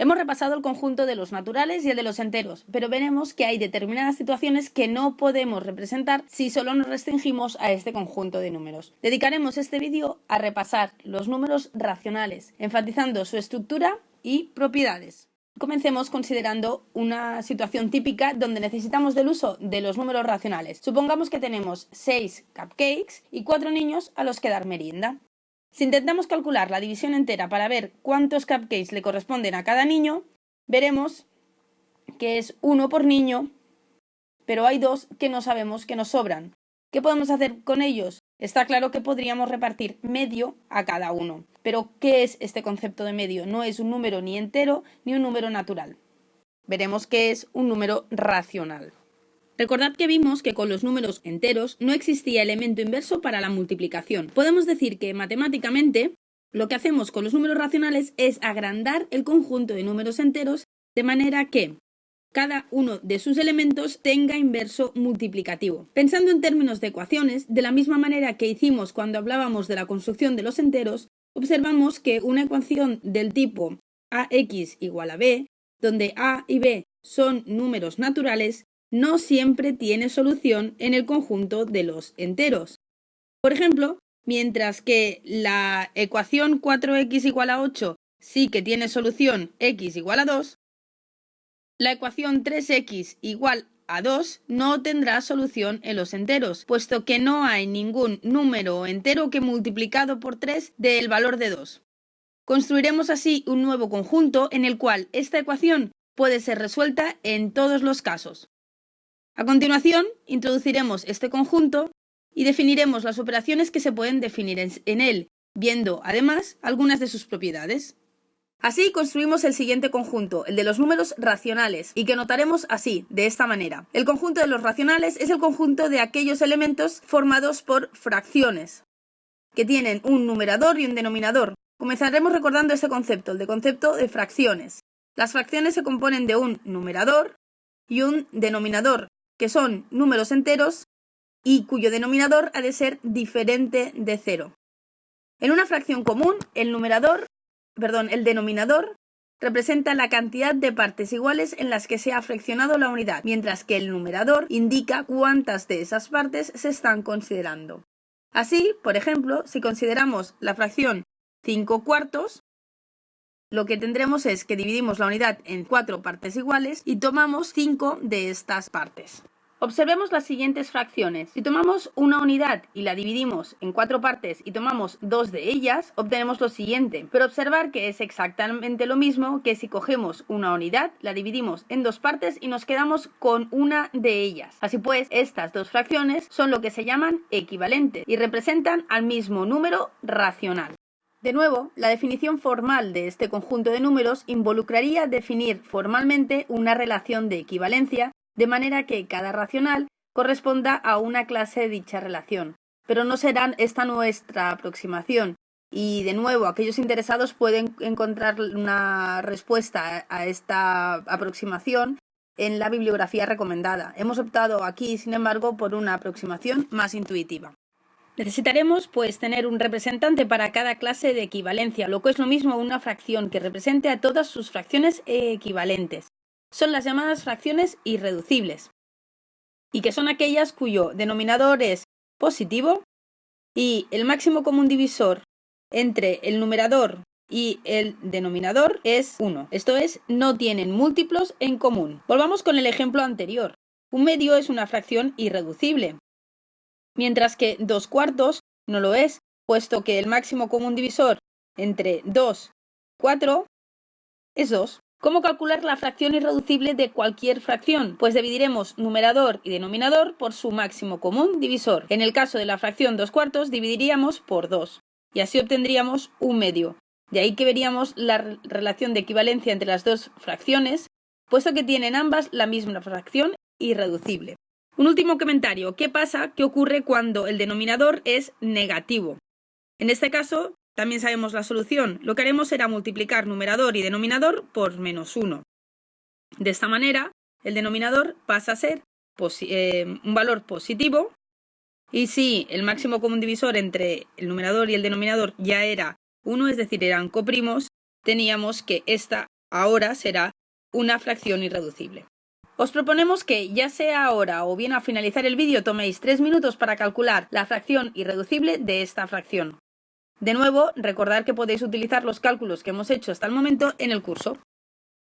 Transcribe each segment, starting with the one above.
Hemos repasado el conjunto de los naturales y el de los enteros, pero veremos que hay determinadas situaciones que no podemos representar si solo nos restringimos a este conjunto de números. Dedicaremos este vídeo a repasar los números racionales, enfatizando su estructura y propiedades. Comencemos considerando una situación típica donde necesitamos del uso de los números racionales. Supongamos que tenemos 6 cupcakes y 4 niños a los que dar merienda. Si intentamos calcular la división entera para ver cuántos cupcakes le corresponden a cada niño, veremos que es uno por niño, pero hay dos que no sabemos que nos sobran. ¿Qué podemos hacer con ellos? Está claro que podríamos repartir medio a cada uno. Pero, ¿qué es este concepto de medio? No es un número ni entero ni un número natural. Veremos que es un número racional. Recordad que vimos que con los números enteros no existía elemento inverso para la multiplicación. Podemos decir que matemáticamente lo que hacemos con los números racionales es agrandar el conjunto de números enteros de manera que cada uno de sus elementos tenga inverso multiplicativo. Pensando en términos de ecuaciones, de la misma manera que hicimos cuando hablábamos de la construcción de los enteros, observamos que una ecuación del tipo ax igual a b, donde a y b son números naturales, no siempre tiene solución en el conjunto de los enteros. Por ejemplo, mientras que la ecuación 4x igual a 8 sí que tiene solución x igual a 2, la ecuación 3x igual a 2 no tendrá solución en los enteros, puesto que no hay ningún número entero que multiplicado por 3 dé el valor de 2. Construiremos así un nuevo conjunto en el cual esta ecuación puede ser resuelta en todos los casos. A continuación, introduciremos este conjunto y definiremos las operaciones que se pueden definir en él, viendo además algunas de sus propiedades. Así construimos el siguiente conjunto, el de los números racionales, y que notaremos así, de esta manera. El conjunto de los racionales es el conjunto de aquellos elementos formados por fracciones, que tienen un numerador y un denominador. Comenzaremos recordando este concepto, el de concepto de fracciones. Las fracciones se componen de un numerador y un denominador, que son números enteros y cuyo denominador ha de ser diferente de cero. En una fracción común, el numerador, perdón, el denominador representa la cantidad de partes iguales en las que se ha fraccionado la unidad, mientras que el numerador indica cuántas de esas partes se están considerando. Así, por ejemplo, si consideramos la fracción 5 cuartos, lo que tendremos es que dividimos la unidad en cuatro partes iguales y tomamos cinco de estas partes. Observemos las siguientes fracciones. Si tomamos una unidad y la dividimos en cuatro partes y tomamos dos de ellas, obtenemos lo siguiente. Pero observar que es exactamente lo mismo que si cogemos una unidad, la dividimos en dos partes y nos quedamos con una de ellas. Así pues, estas dos fracciones son lo que se llaman equivalentes y representan al mismo número racional. De nuevo, la definición formal de este conjunto de números involucraría definir formalmente una relación de equivalencia, de manera que cada racional corresponda a una clase de dicha relación. Pero no será esta nuestra aproximación, y de nuevo, aquellos interesados pueden encontrar una respuesta a esta aproximación en la bibliografía recomendada. Hemos optado aquí, sin embargo, por una aproximación más intuitiva. Necesitaremos, pues, tener un representante para cada clase de equivalencia, lo que es lo mismo una fracción que represente a todas sus fracciones equivalentes. Son las llamadas fracciones irreducibles, y que son aquellas cuyo denominador es positivo y el máximo común divisor entre el numerador y el denominador es 1. Esto es, no tienen múltiplos en común. Volvamos con el ejemplo anterior. Un medio es una fracción irreducible, mientras que dos cuartos no lo es, puesto que el máximo común divisor entre 2 y 4 es 2. ¿Cómo calcular la fracción irreducible de cualquier fracción? Pues dividiremos numerador y denominador por su máximo común divisor. En el caso de la fracción 2 cuartos dividiríamos por 2 y así obtendríamos un medio. De ahí que veríamos la relación de equivalencia entre las dos fracciones, puesto que tienen ambas la misma fracción irreducible. Un último comentario. ¿Qué pasa? ¿Qué ocurre cuando el denominador es negativo? En este caso, también sabemos la solución. Lo que haremos será multiplicar numerador y denominador por menos 1. De esta manera, el denominador pasa a ser eh, un valor positivo y si el máximo común divisor entre el numerador y el denominador ya era 1, es decir, eran coprimos, teníamos que esta ahora será una fracción irreducible. Os proponemos que, ya sea ahora o bien al finalizar el vídeo, toméis tres minutos para calcular la fracción irreducible de esta fracción. De nuevo, recordad que podéis utilizar los cálculos que hemos hecho hasta el momento en el curso.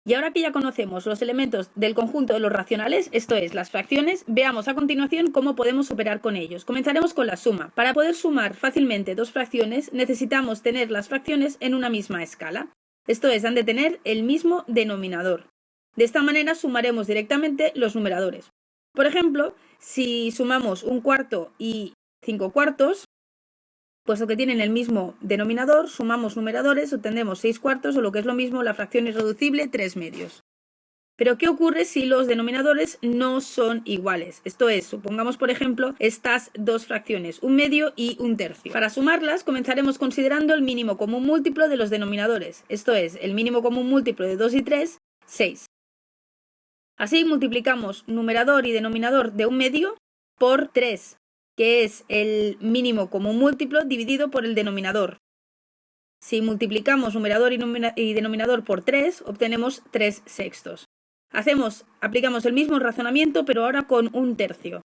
Y ahora que ya conocemos los elementos del conjunto de los racionales, esto es, las fracciones, veamos a continuación cómo podemos operar con ellos. Comenzaremos con la suma. Para poder sumar fácilmente dos fracciones, necesitamos tener las fracciones en una misma escala. Esto es, han de tener el mismo denominador. De esta manera sumaremos directamente los numeradores. Por ejemplo, si sumamos un cuarto y cinco cuartos, puesto que tienen el mismo denominador, sumamos numeradores, obtendremos seis cuartos o lo que es lo mismo la fracción irreducible tres medios. Pero ¿qué ocurre si los denominadores no son iguales? Esto es, supongamos por ejemplo estas dos fracciones, un medio y un tercio. Para sumarlas comenzaremos considerando el mínimo común múltiplo de los denominadores, esto es, el mínimo común múltiplo de 2 y 3, 6. Así multiplicamos numerador y denominador de un medio por 3, que es el mínimo común múltiplo dividido por el denominador. Si multiplicamos numerador y, denominador por 3, obtenemos 3 sextos. Hacemos, aplicamos el mismo razonamiento, pero ahora con un tercio.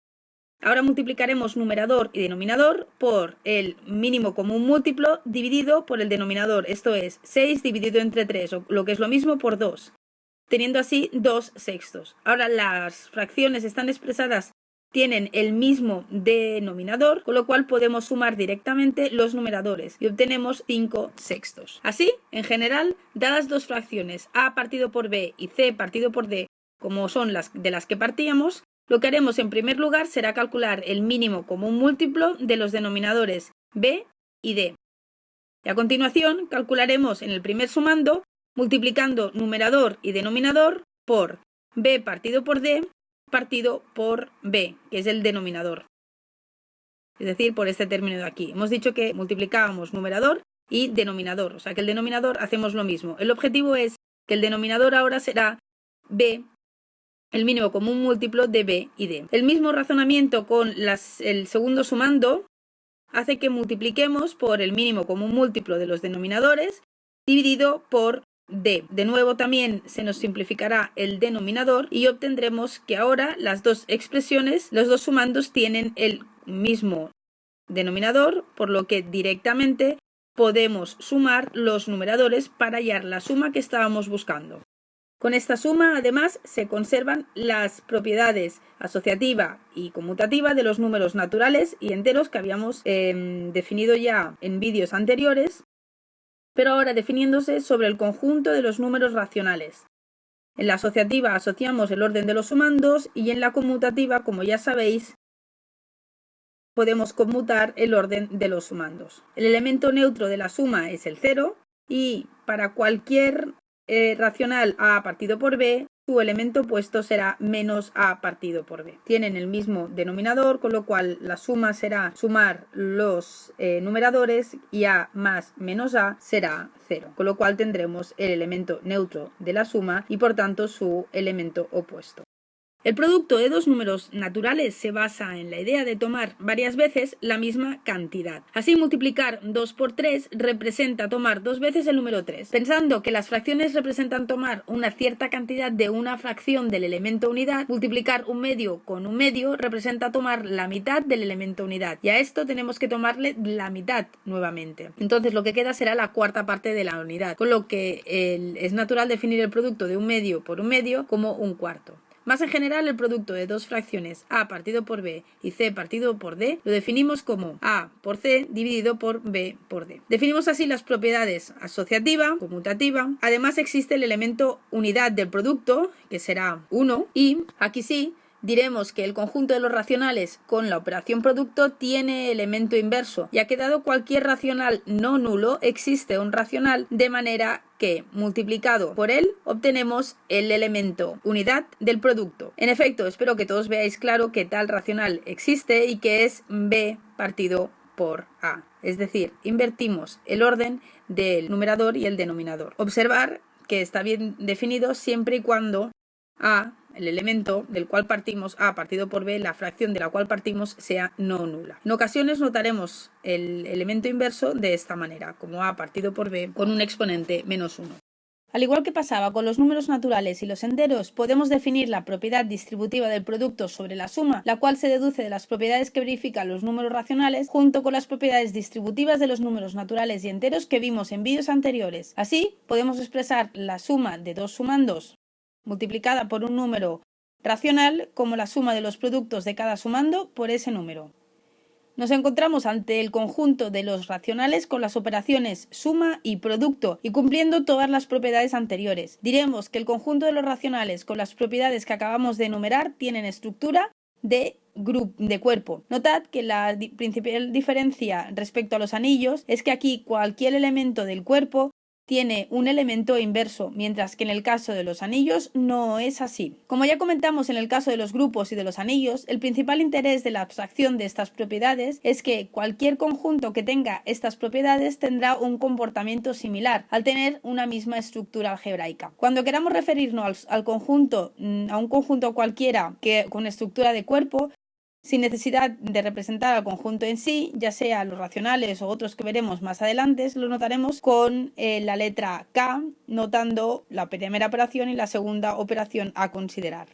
Ahora multiplicaremos numerador y denominador por el mínimo común múltiplo dividido por el denominador, esto es 6 dividido entre 3, o lo que es lo mismo por 2 teniendo así dos sextos. Ahora las fracciones están expresadas tienen el mismo denominador, con lo cual podemos sumar directamente los numeradores y obtenemos 5 sextos. Así, en general, dadas dos fracciones a partido por b y c partido por d, como son las de las que partíamos, lo que haremos en primer lugar será calcular el mínimo común múltiplo de los denominadores b y d. Y a continuación calcularemos en el primer sumando multiplicando numerador y denominador por b partido por d partido por b, que es el denominador. Es decir, por este término de aquí. Hemos dicho que multiplicábamos numerador y denominador, o sea que el denominador hacemos lo mismo. El objetivo es que el denominador ahora será b, el mínimo común múltiplo de b y d. El mismo razonamiento con el segundo sumando hace que multipliquemos por el mínimo común múltiplo de los denominadores dividido por De nuevo también se nos simplificará el denominador y obtendremos que ahora las dos expresiones, los dos sumandos tienen el mismo denominador, por lo que directamente podemos sumar los numeradores para hallar la suma que estábamos buscando. Con esta suma, además, se conservan las propiedades asociativa y conmutativa de los números naturales y enteros que habíamos em, definido ya en vídeos anteriores pero ahora definiéndose sobre el conjunto de los números racionales. En la asociativa asociamos el orden de los sumandos y en la conmutativa, como ya sabéis, podemos conmutar el orden de los sumandos. El elemento neutro de la suma es el 0 y para cualquier eh, racional a partido por b, su elemento opuesto será menos a partido por b. Tienen el mismo denominador, con lo cual la suma será sumar los eh, numeradores y a más menos a será 0, con lo cual tendremos el elemento neutro de la suma y por tanto su elemento opuesto. El producto de dos números naturales se basa en la idea de tomar varias veces la misma cantidad. Así, multiplicar 2 por 3 representa tomar dos veces el número 3. Pensando que las fracciones representan tomar una cierta cantidad de una fracción del elemento unidad, multiplicar un medio con un medio representa tomar la mitad del elemento unidad. Y a esto tenemos que tomarle la mitad nuevamente. Entonces, lo que queda será la cuarta parte de la unidad, con lo que es natural definir el producto de un medio por un medio como un cuarto. Más en general, el producto de dos fracciones a partido por b y c partido por d lo definimos como a por c dividido por b por d. Definimos así las propiedades asociativa, conmutativa. Además existe el elemento unidad del producto, que será 1, y aquí sí diremos que el conjunto de los racionales con la operación producto tiene elemento inverso y ha quedado cualquier racional no nulo existe un racional de manera que multiplicado por él obtenemos el elemento unidad del producto. En efecto, espero que todos veáis claro que tal racional existe y que es b partido por a. Es decir, invertimos el orden del numerador y el denominador. Observar que está bien definido siempre y cuando a el elemento del cual partimos A partido por B, la fracción de la cual partimos sea no nula. En ocasiones notaremos el elemento inverso de esta manera, como A partido por B con un exponente menos 1. Al igual que pasaba con los números naturales y los enteros, podemos definir la propiedad distributiva del producto sobre la suma, la cual se deduce de las propiedades que verifican los números racionales, junto con las propiedades distributivas de los números naturales y enteros que vimos en vídeos anteriores. Así, podemos expresar la suma de dos sumandos multiplicada por un número racional como la suma de los productos de cada sumando por ese número. Nos encontramos ante el conjunto de los racionales con las operaciones suma y producto y cumpliendo todas las propiedades anteriores. Diremos que el conjunto de los racionales con las propiedades que acabamos de enumerar tienen estructura de de cuerpo. Notad que la principal diferencia respecto a los anillos es que aquí cualquier elemento del cuerpo tiene un elemento inverso, mientras que en el caso de los anillos no es así. Como ya comentamos en el caso de los grupos y de los anillos, el principal interés de la abstracción de estas propiedades es que cualquier conjunto que tenga estas propiedades tendrá un comportamiento similar, al tener una misma estructura algebraica. Cuando queramos referirnos al, conjunto, mm, a un conjunto cualquiera que con estructura de cuerpo, sin necesidad de representar al conjunto en sí, ya sea los racionales o otros que veremos más adelante, lo notaremos con eh, la letra K, notando la primera operación y la segunda operación a considerar.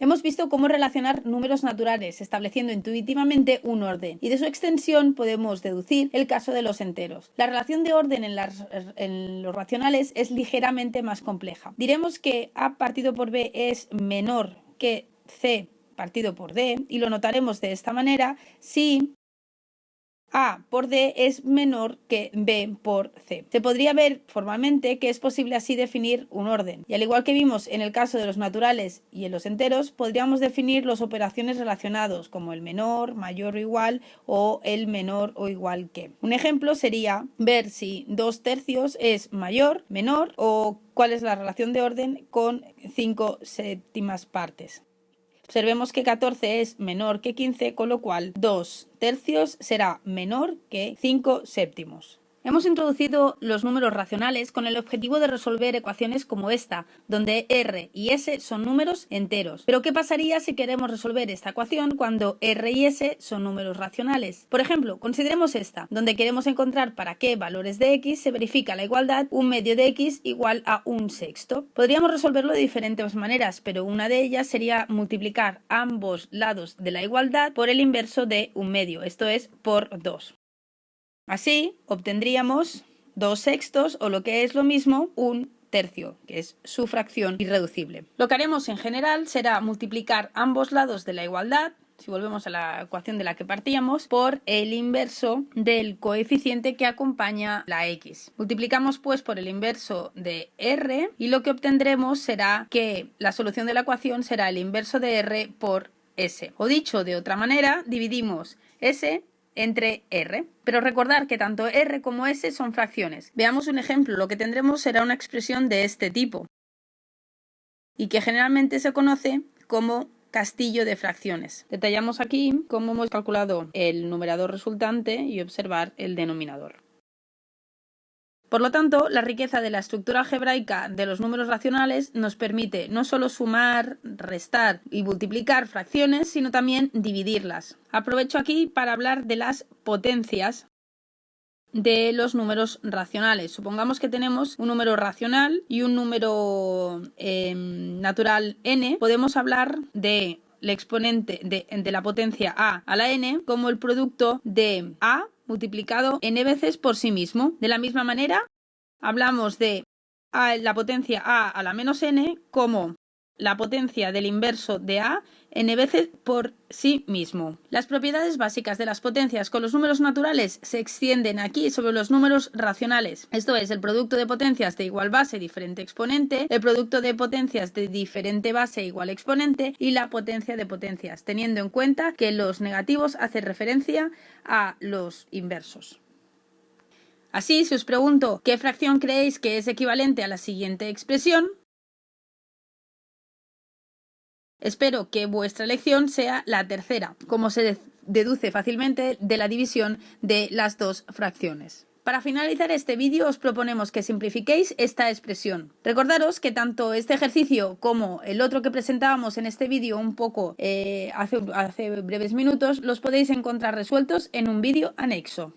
Hemos visto cómo relacionar números naturales, estableciendo intuitivamente un orden, y de su extensión podemos deducir el caso de los enteros. La relación de orden en, en, los racionales es ligeramente más compleja. Diremos que A partido por B es menor que C partido por D y lo notaremos de esta manera si a por D es menor que B por C. Se podría ver formalmente que es posible así definir un orden. Y al igual que vimos en el caso de los naturales y en los enteros, podríamos definir las operaciones relacionados como el menor, mayor o igual o el menor o igual que. Un ejemplo sería ver si 2 tercios es mayor, menor o cuál es la relación de orden con 5 séptimas partes. Observemos que 14 es menor que 15, con lo cual 2 tercios será menor que 5 séptimos. Hemos introducido los números racionales con el objetivo de resolver ecuaciones como esta, donde r y s son números enteros. Pero ¿qué pasaría si queremos resolver esta ecuación cuando r y s son números racionales? Por ejemplo, consideremos esta, donde queremos encontrar para qué valores de x se verifica la igualdad un medio de x igual a un sexto. Podríamos resolverlo de diferentes maneras, pero una de ellas sería multiplicar ambos lados de la igualdad por el inverso de un medio, esto es por 2. Así obtendríamos dos sextos o lo que es lo mismo un tercio, que es su fracción irreducible. Lo que haremos en general será multiplicar ambos lados de la igualdad, si volvemos a la ecuación de la que partíamos, por el inverso del coeficiente que acompaña la x. Multiplicamos pues por el inverso de r y lo que obtendremos será que la solución de la ecuación será el inverso de r por s. O dicho de otra manera, dividimos s entre R. Pero recordar que tanto R como S son fracciones. Veamos un ejemplo. Lo que tendremos será una expresión de este tipo y que generalmente se conoce como castillo de fracciones. Detallamos aquí cómo hemos calculado el numerador resultante y observar el denominador. Por lo tanto, la riqueza de la estructura algebraica de los números racionales nos permite no solo sumar, restar y multiplicar fracciones, sino también dividirlas. Aprovecho aquí para hablar de las potencias de los números racionales. Supongamos que tenemos un número racional y un número em, natural n. Podemos hablar de el exponente de, de la potencia a a la n como el producto de a multiplicado n veces por sí mismo. De la misma manera, hablamos de la potencia a a la menos n como la potencia del inverso de a n veces por sí mismo. Las propiedades básicas de las potencias con los números naturales se extienden aquí sobre los números racionales. Esto es el producto de potencias de igual base diferente exponente, el producto de potencias de diferente base igual exponente y la potencia de potencias, teniendo en cuenta que los negativos hacen referencia a los inversos. Así, si os pregunto qué fracción creéis que es equivalente a la siguiente expresión, Espero que vuestra elección sea la tercera, como se deduce fácilmente de la división de las dos fracciones. Para finalizar este vídeo os proponemos que simplifiquéis esta expresión. Recordaros que tanto este ejercicio como el otro que presentábamos en este vídeo un poco eh, hace breves minutos los podéis encontrar resueltos en un vídeo anexo.